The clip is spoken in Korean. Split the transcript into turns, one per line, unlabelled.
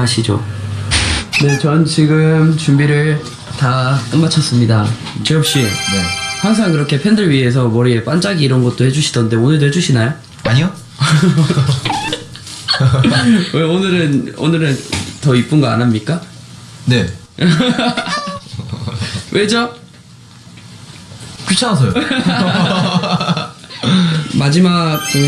하시죠. 네, 전 지금 준비를 다 끝마쳤습니다. 재엽 씨,
네.
항상 그렇게 팬들 위해서 머리에 반짝이 이런 것도 해주시던데 오늘도 해주시나요?
아니요?
왜 오늘은 오늘은 더 이쁜 거 안 합니까?
네.
왜죠?
귀찮아서요.
마지막 공연